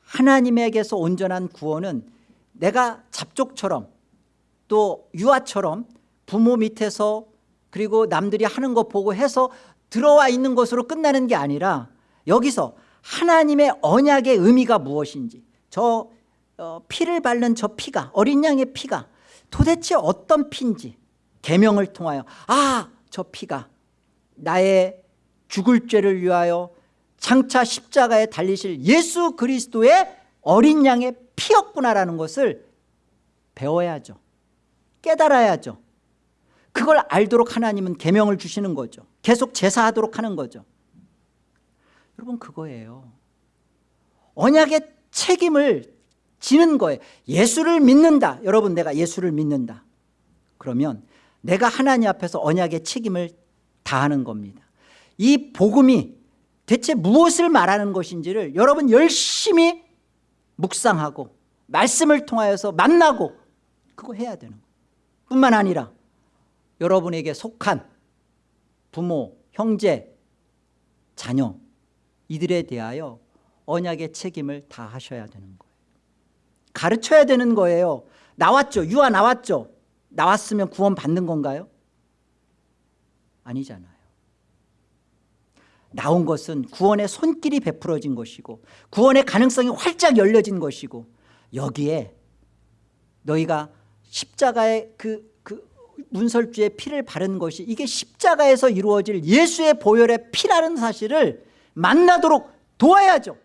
하나님에게서 온전한 구원은 내가 잡족처럼 또 유아처럼 부모 밑에서 그리고 남들이 하는 것 보고 해서 들어와 있는 것으로 끝나는 게 아니라 여기서 하나님의 언약의 의미가 무엇인지 저 어, 피를 바른 저 피가 어린 양의 피가 도대체 어떤 피인지 계명을 통하여 아 저 피가 나의 죽을 죄를 위하여 장차 십자가에 달리실 예수 그리스도의 어린 양의 피였구나라는 것을 배워야죠. 깨달아야죠 그걸 알도록 하나님은 계명을 주시는 거죠. 계속 제사하도록 하는 거죠. 여러분 그거예요. 언약의 책임을 지는 거예요. 예수를 믿는다. 여러분 내가 예수를 믿는다. 그러면 내가 하나님 앞에서 언약의 책임을 다하는 겁니다. 이 복음이 대체 무엇을 말하는 것인지를 여러분 열심히 묵상하고 말씀을 통하여서 만나고 그거 해야 되는 거예요. 뿐만 아니라 여러분에게 속한 부모, 형제, 자녀 이들에 대하여 언약의 책임을 다 하셔야 되는 거예요. 가르쳐야 되는 거예요. 나왔죠. 유아 나왔죠. 나왔으면 구원 받는 건가요? 아니잖아요. 나온 것은 구원의 손길이 베풀어진 것이고 구원의 가능성이 활짝 열려진 것이고 여기에 너희가 십자가의 그, 그 문설주의 피를 바른 것이 이게 십자가에서 이루어질 예수의 보혈의 피라는 사실을 만나도록 도와야죠.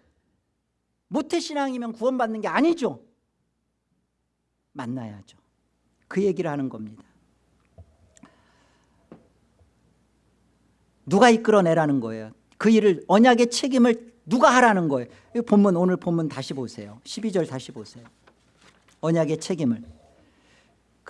모태신앙이면 구원받는 게 아니죠. 만나야죠. 그 얘기를 하는 겁니다. 누가 이끌어내라는 거예요? 그 일을 언약의 책임을 누가 하라는 거예요? 이 본문 오늘 본문 다시 보세요. 12절 다시 보세요. 언약의 책임을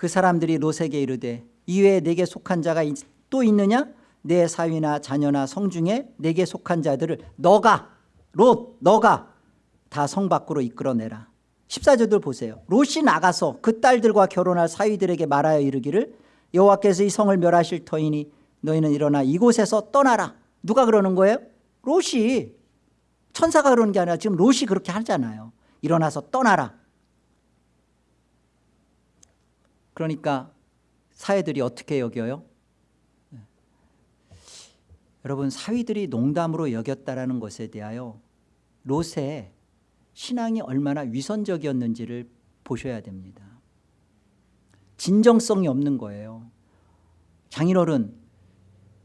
그 사람들이 롯에게 이르되 이외에 내게 속한 자가 또 있느냐? 내 사위나 자녀나 성 중에 내게 속한 자들을 너가 롯 너가 다 성 밖으로 이끌어내라. 14절들 보세요. 롯이 나가서 그 딸들과 결혼할 사위들에게 말하여 이르기를 여호와께서 이 성을 멸하실 터이니 너희는 일어나 이곳에서 떠나라. 누가 그러는 거예요? 롯이. 천사가 그러는 게 아니라 지금 롯이 그렇게 하잖아요. 일어나서 떠나라 그러니까 사회들이 어떻게 여겨요? 네. 여러분 사위들이 농담으로 여겼다라는 것에 대하여 롯의 신앙이 얼마나 위선적이었는지를 보셔야 됩니다 진정성이 없는 거예요 장인어른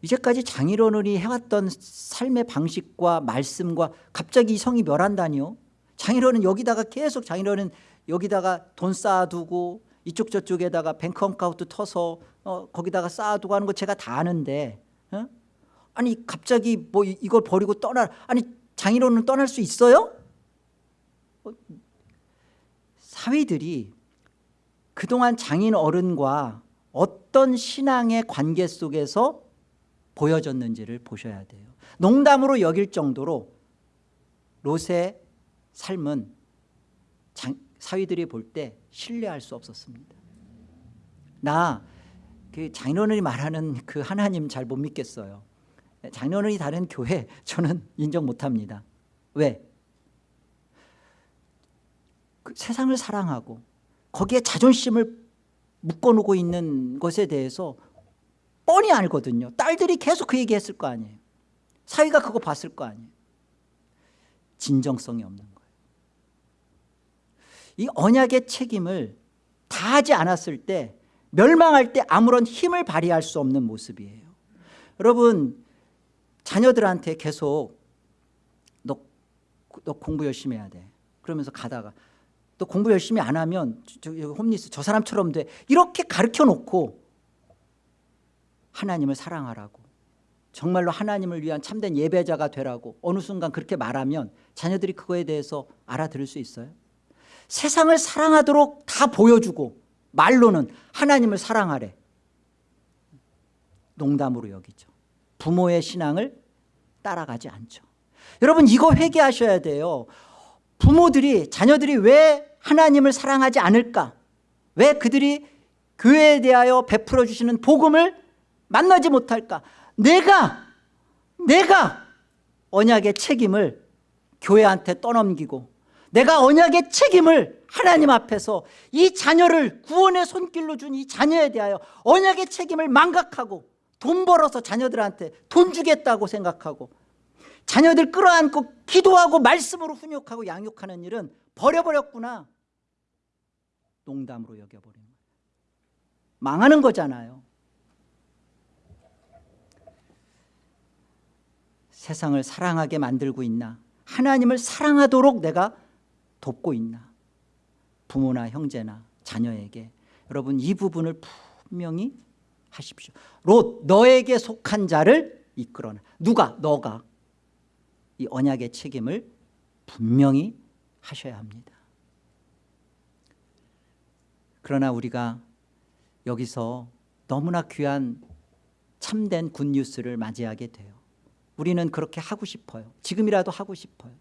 이제까지 장인어른이 해왔던 삶의 방식과 말씀과 갑자기 이 성이 멸한다니요 장인어른 여기다가 계속 장인어른 여기다가 돈 쌓아두고 이쪽 저쪽에다가 bank account 터서 어, 거기다가 쌓아두고 하는 거 제가 다 아는데 어? 아니 갑자기 뭐 이걸 버리고 떠나 아니 장인어른은 떠날 수 있어요? 어, 사위들이 그동안 장인어른과 어떤 신앙의 관계 속에서 보여졌는지를 보셔야 돼요 농담으로 여길 정도로 롯의 삶은 장, 사위들이 볼 때 신뢰할 수 없었습니다. 나 그 장인어른이 말하는 그 하나님 잘 못 믿겠어요. 장인어른이 다른 교회 저는 인정 못합니다. 왜? 그 세상을 사랑하고 거기에 자존심을 묶어놓고 있는 것에 대해서 뻔히 알거든요. 딸들이 계속 그 얘기했을 거 아니에요. 사위가 그거 봤을 거 아니에요. 진정성이 없는 이 언약의 책임을 다 하지 않았을 때 멸망할 때 아무런 힘을 발휘할 수 없는 모습이에요. 여러분 자녀들한테 계속 너, 너 공부 열심히 해야 돼. 그러면서 가다가 너 공부 열심히 안 하면 저, 저, 홈리스 저 사람처럼 돼. 이렇게 가르쳐 놓고 하나님을 사랑하라고 정말로 하나님을 위한 참된 예배자가 되라고 어느 순간 그렇게 말하면 자녀들이 그거에 대해서 알아들을 수 있어요? 세상을 사랑하도록 다 보여주고 말로는 하나님을 사랑하래. 농담으로 여기죠. 부모의 신앙을 따라가지 않죠. 여러분 이거 회개하셔야 돼요. 부모들이 자녀들이 왜 하나님을 사랑하지 않을까? 왜 그들이 교회에 대하여 베풀어 주시는 복음을 만나지 못할까? 내가 내가 언약의 책임을 교회한테 떠넘기고 내가 언약의 책임을 하나님 앞에서 이 자녀를 구원의 손길로 준 이 자녀에 대하여 언약의 책임을 망각하고 돈 벌어서 자녀들한테 돈 주겠다고 생각하고 자녀들 끌어안고 기도하고 말씀으로 훈육하고 양육하는 일은 버려버렸구나. 농담으로 여겨버리는 거예요 망하는 거잖아요. 세상을 사랑하게 만들고 있나? 하나님을 사랑하도록 내가 돕고 있나? 부모나 형제나 자녀에게. 여러분 이 부분을 분명히 하십시오. 롯 너에게 속한 자를 이끌어내 누가? 너가. 이 언약의 책임을 분명히 하셔야 합니다. 그러나 우리가 여기서 너무나 귀한 참된 굿뉴스를 맞이하게 돼요. 우리는 그렇게 하고 싶어요. 지금이라도 하고 싶어요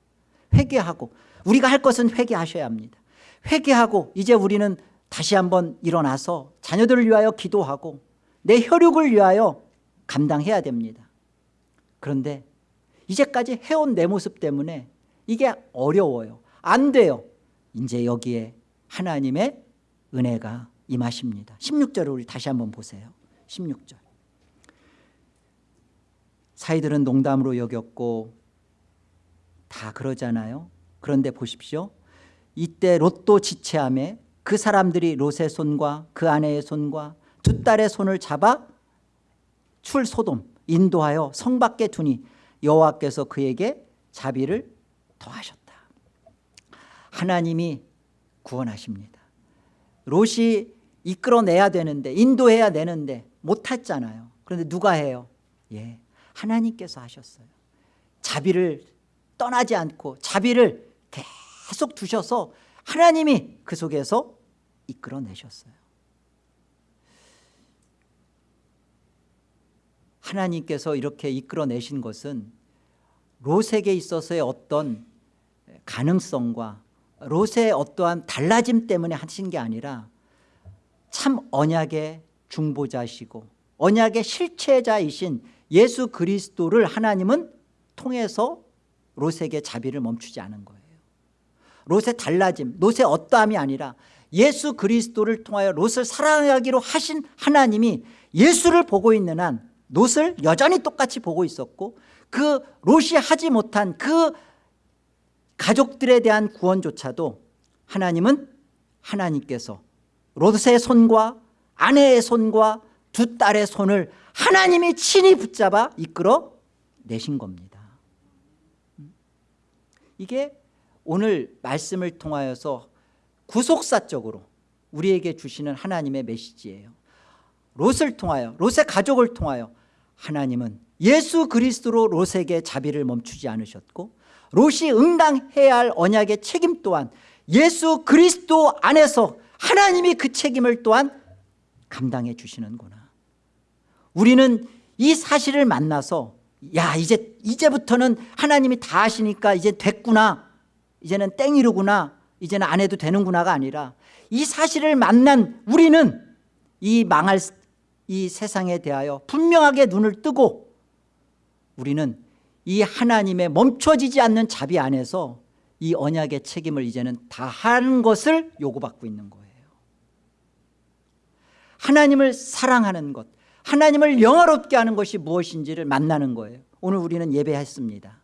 회개하고 우리가 할 것은 회개하셔야 합니다. 회개하고 이제 우리는 다시 한번 일어나서 자녀들을 위하여 기도하고 내 혈육을 위하여 감당해야 됩니다. 그런데 이제까지 해온 내 모습 때문에 이게 어려워요. 안 돼요. 이제 여기에 하나님의 은혜가 임하십니다. 16절을 우리 다시 한번 보세요. 16절. 사이들은 농담으로 여겼고 다 그러잖아요. 그런데 보십시오. 이때 롯도 지체함에 그 사람들이 롯의 손과 그 아내의 손과 두 딸의 손을 잡아 출 소돔 인도하여 성 밖에 두니 여호와께서 그에게 자비를 더하셨다. 하나님이 구원하십니다. 롯이 이끌어내야 되는데 인도해야 되는데 못했잖아요. 그런데 누가 해요? 예, 하나님께서 하셨어요. 자비를 떠나지 않고 자비를 계속 두셔서 하나님이 그 속에서 이끌어내셨어요. 하나님께서 이렇게 이끌어내신 것은 롯에게 있어서의 어떤 가능성과 롯의 어떠한 달라짐 때문에 하신 게 아니라 참 언약의 중보자시고 언약의 실체자이신 예수 그리스도를 하나님은 통해서 롯에게 자비를 멈추지 않은 거예요. 롯의 달라짐 롯의 어떠함이 아니라 예수 그리스도를 통하여 롯을 사랑하기로 하신 하나님이 예수를 보고 있는 한 롯을 여전히 똑같이 보고 있었고 그 롯이 하지 못한 그 가족들에 대한 구원조차도 하나님은 하나님께서 롯의 손과 아내의 손과 두 딸의 손을 하나님이 친히 붙잡아 이끌어 내신 겁니다 이게 오늘 말씀을 통하여서 구속사적으로 우리에게 주시는 하나님의 메시지예요. 롯을 통하여 롯의 가족을 통하여 하나님은 예수 그리스도로 롯에게 자비를 멈추지 않으셨고 롯이 응당해야 할 언약의 책임 또한 예수 그리스도 안에서 하나님이 그 책임을 또한 감당해 주시는구나. 우리는 이 사실을 만나서 야 이제 이제부터는 하나님이 다 하시니까 이제 됐구나. 이제는 땡이르구나. 이제는 안 해도 되는구나가 아니라 이 사실을 만난 우리는 이 망할 이 세상에 대하여 분명하게 눈을 뜨고 우리는 이 하나님의 멈춰지지 않는 자비 안에서 이 언약의 책임을 이제는 다 하는 것을 요구받고 있는 거예요. 하나님을 사랑하는 것 하나님을 영화롭게 하는 것이 무엇인지를 만나는 거예요. 오늘 우리는 예배했습니다.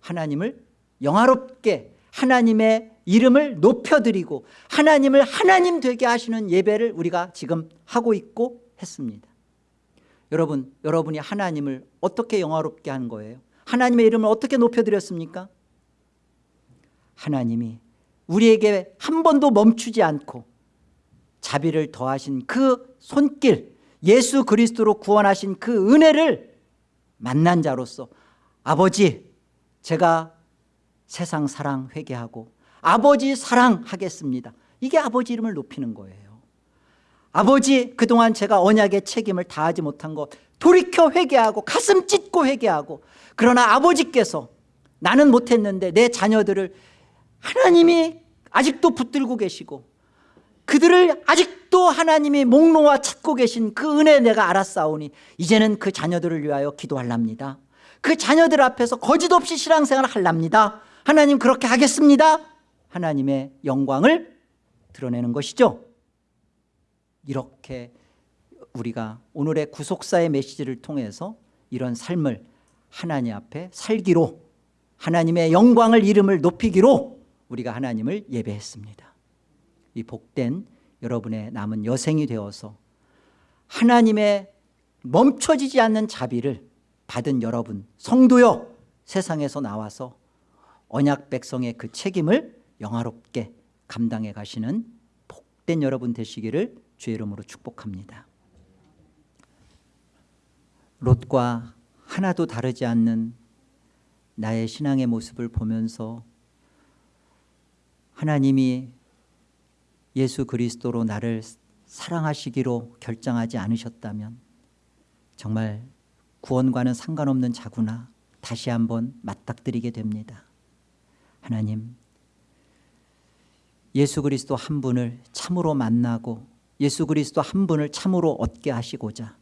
하나님을 영화롭게 하나님의 이름을 높여드리고 하나님을 하나님 되게 하시는 예배를 우리가 지금 하고 있고 했습니다. 여러분 여러분이 하나님을 어떻게 영화롭게 한 거예요? 하나님의 이름을 어떻게 높여드렸습니까? 하나님이 우리에게 한 번도 멈추지 않고 자비를 더하신 그 손길 예수 그리스도로 구원하신 그 은혜를 만난 자로서 아버지 제가 세상 사랑 회개하고 아버지 사랑하겠습니다. 이게 아버지 이름을 높이는 거예요. 아버지 그동안 제가 언약의 책임을 다하지 못한 것 돌이켜 회개하고 가슴 찢고 회개하고 그러나 아버지께서 나는 못했는데 내 자녀들을 하나님이 아직도 붙들고 계시고 그들을 아직도 하나님이 목 놓아 찾고 계신 그 은혜 내가 알았사오니 이제는 그 자녀들을 위하여 기도할랍니다. 그 자녀들 앞에서 거짓 없이 신앙생활을 할랍니다. 하나님 그렇게 하겠습니다. 하나님의 영광을 드러내는 것이죠. 이렇게 우리가 오늘의 구속사의 메시지를 통해서 이런 삶을 하나님 앞에 살기로 하나님의 영광을 이름을 높이기로 우리가 하나님을 예배했습니다 이 복된 여러분의 남은 여생이 되어서 하나님의 멈춰지지 않는 자비를 받은 여러분 성도여 세상에서 나와서 언약 백성의 그 책임을 영화롭게 감당해 가시는 복된 여러분 되시기를 주의 이름으로 축복합니다. 롯과 하나도 다르지 않는 나의 신앙의 모습을 보면서 하나님이 예수 그리스도로 나를 사랑하시기로 결정하지 않으셨다면 정말 구원과는 상관없는 자구나 다시 한번 맞닥뜨리게 됩니다. 하나님 예수 그리스도 한 분을 참으로 만나고 예수 그리스도 한 분을 참으로 얻게 하시고자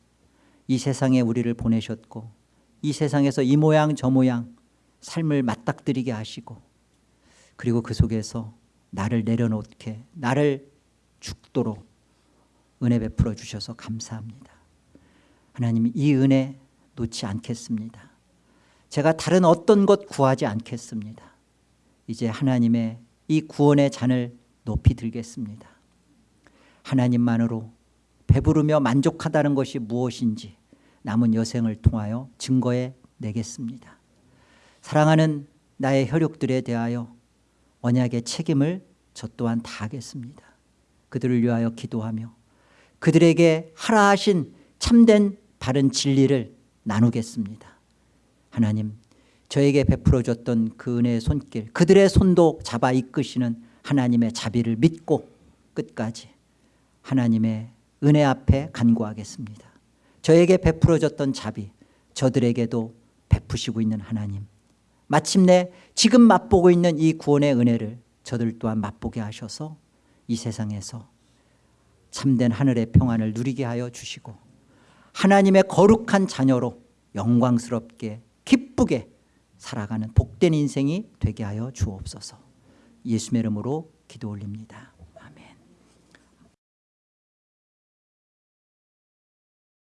이 세상에 우리를 보내셨고 이 세상에서 이 모양 저 모양 삶을 맞닥뜨리게 하시고 그리고 그 속에서 나를 내려놓게 나를 죽도록 은혜 베풀어 주셔서 감사합니다. 하나님 이 은혜 놓지 않겠습니다. 제가 다른 어떤 것 구하지 않겠습니다. 이제 하나님의 이 구원의 잔을 높이 들겠습니다. 하나님만으로 배부르며 만족하다는 것이 무엇인지 남은 여생을 통하여 증거해 내겠습니다. 사랑하는 나의 혈육들에 대하여 언약의 책임을 저 또한 다하겠습니다. 그들을 위하여 기도하며 그들에게 하라 하신 참된 바른 진리를 나누겠습니다. 하나님 저에게 베풀어 줬던 그 은혜의 손길 그들의 손도 잡아 이끄시는 하나님의 자비를 믿고 끝까지 하나님의 은혜 앞에 간구하겠습니다. 저에게 베풀어 줬던 자비 저들에게도 베푸시고 있는 하나님 마침내 지금 맛보고 있는 이 구원의 은혜를 저들 또한 맛보게 하셔서 이 세상에서 참된 하늘의 평안을 누리게 하여 주시고 하나님의 거룩한 자녀로 영광스럽게 기쁘게 살아가는 복된 인생이 되게 하여 주옵소서. 예수의 이름으로 기도 올립니다